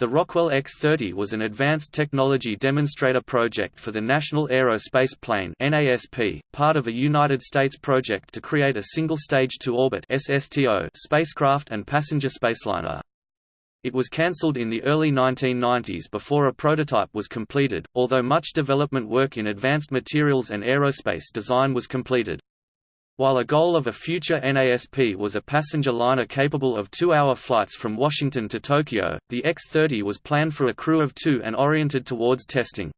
The Rockwell X-30 was an advanced technology demonstrator project for the National Aerospace Plane (NASP), part of a United States project to create a single-stage to-orbit (SSTO) spacecraft and passenger spaceliner. It was cancelled in the early 1990s before a prototype was completed, although much development work in advanced materials and aerospace design was completed. While a goal of a future NASP was a passenger liner capable of two-hour flights from Washington to Tokyo, the X-30 was planned for a crew of two and oriented towards testing.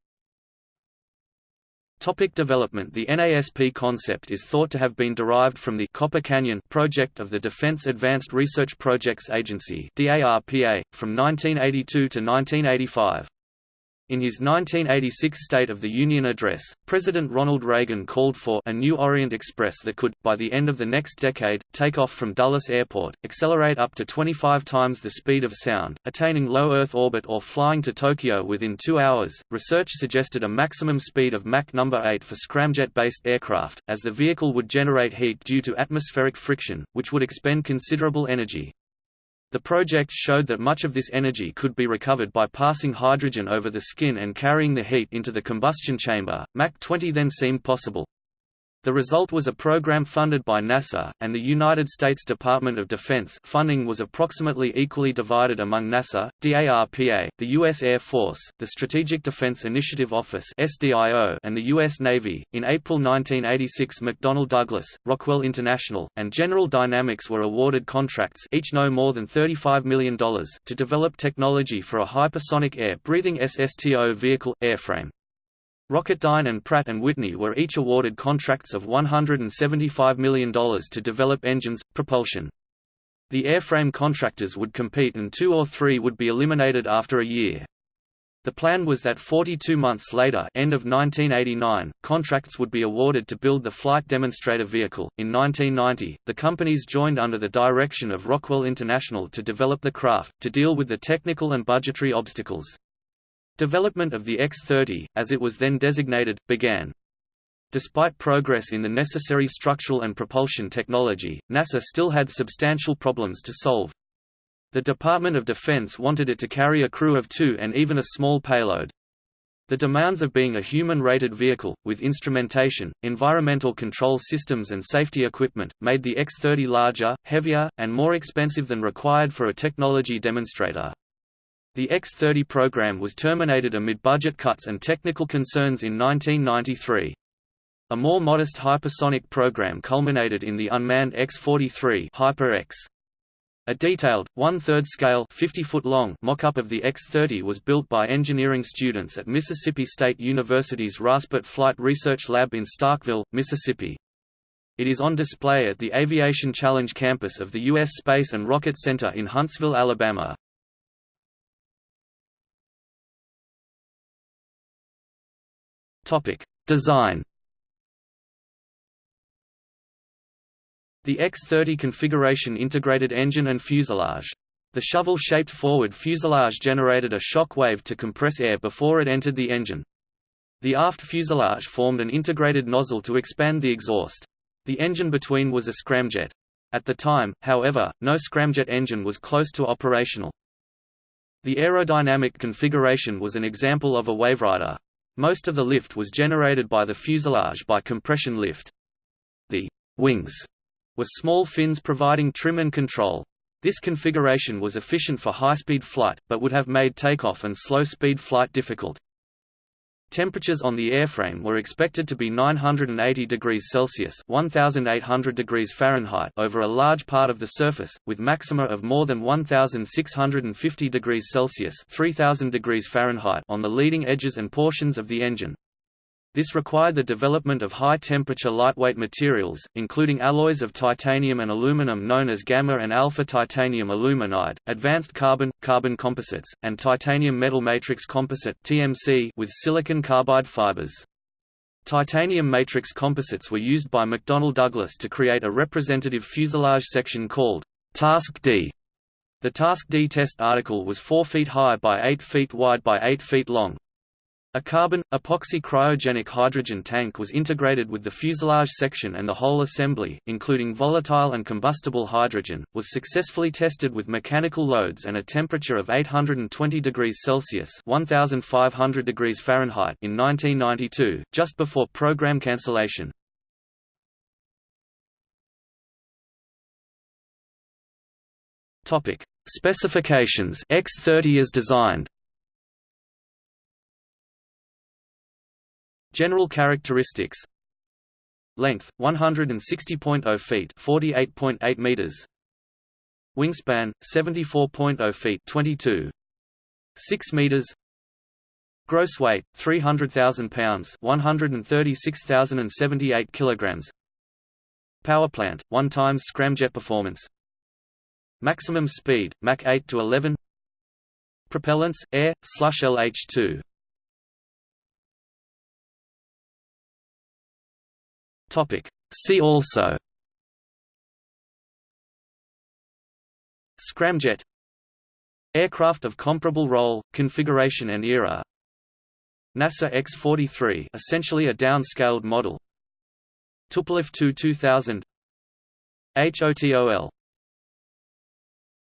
Topic development The NASP concept is thought to have been derived from the Copper Canyon project of the Defense Advanced Research Projects Agency from 1982 to 1985. In his 1986 State of the Union address, President Ronald Reagan called for a new Orient Express that could, by the end of the next decade, take off from Dulles Airport, accelerate up to 25 times the speed of sound, attaining low Earth orbit or flying to Tokyo within two hours. Research suggested a maximum speed of Mach number 8 for scramjet-based aircraft, as the vehicle would generate heat due to atmospheric friction, which would expend considerable energy. The project showed that much of this energy could be recovered by passing hydrogen over the skin and carrying the heat into the combustion chamber. Mach 20 then seemed possible. The result was a program funded by NASA, and the United States Department of Defense funding was approximately equally divided among NASA, DARPA, the U.S. Air Force, the Strategic Defense Initiative Office and the U.S. Navy. In April 1986 McDonnell Douglas, Rockwell International, and General Dynamics were awarded contracts each no more than $35 million to develop technology for a hypersonic air-breathing SSTO vehicle, airframe. Rocketdyne and Pratt & Whitney were each awarded contracts of $175 million to develop engines, propulsion. The airframe contractors would compete and two or three would be eliminated after a year. The plan was that 42 months later end of 1989, contracts would be awarded to build the flight demonstrator vehicle. In 1990, the companies joined under the direction of Rockwell International to develop the craft, to deal with the technical and budgetary obstacles. Development of the X-30, as it was then designated, began. Despite progress in the necessary structural and propulsion technology, NASA still had substantial problems to solve. The Department of Defense wanted it to carry a crew of two and even a small payload. The demands of being a human-rated vehicle, with instrumentation, environmental control systems and safety equipment, made the X-30 larger, heavier, and more expensive than required for a technology demonstrator. The X-30 program was terminated amid budget cuts and technical concerns in 1993. A more modest hypersonic program culminated in the unmanned X-43 Hyper-X. A detailed, one-third scale 50-foot long mock-up of the X-30 was built by engineering students at Mississippi State University's Raspet Flight Research Lab in Starkville, Mississippi. It is on display at the Aviation Challenge campus of the U.S. Space and Rocket Center in Huntsville, Alabama. Topic: Design. The X-30 configuration integrated engine and fuselage. The shovel-shaped forward fuselage generated a shock wave to compress air before it entered the engine. The aft fuselage formed an integrated nozzle to expand the exhaust. The engine between was a scramjet. At the time, however, no scramjet engine was close to operational. The aerodynamic configuration was an example of a waverider. Most of the lift was generated by the fuselage by compression lift. The wings were small fins providing trim and control. This configuration was efficient for high-speed flight, but would have made takeoff and slow-speed flight difficult. Temperatures on the airframe were expected to be 980 degrees Celsius (1800 degrees Fahrenheit) over a large part of the surface, with maxima of more than 1650 degrees Celsius (3000 degrees Fahrenheit) on the leading edges and portions of the engine. This required the development of high-temperature lightweight materials, including alloys of titanium and aluminum known as gamma and alpha titanium aluminide, advanced carbon, carbon composites, and titanium metal matrix composite with silicon carbide fibers. Titanium matrix composites were used by McDonnell Douglas to create a representative fuselage section called Task D. The Task D test article was 4 feet high by 8 feet wide by 8 feet long, A carbon, epoxy cryogenic hydrogen tank was integrated with the fuselage section and the whole assembly, including volatile and combustible hydrogen, was successfully tested with mechanical loads and a temperature of 820 degrees Celsius 1500 degrees Fahrenheit in 1992, just before program cancellation. Specifications X-30 is designed General characteristics Length 160.0 feet, 48.8 meters. Wingspan 74.0 feet, (22.6 6 meters. Gross weight 300,000 pounds, 136,078 kilograms. Power plant 1 times scramjet performance. Maximum speed Mach 8 to 11. Propellants air/LH2. Topic. See also. Scramjet. Aircraft of comparable role, configuration and era. NASA X-43 essentially a downscaled model. Tupolev Tu 2000 HOTOL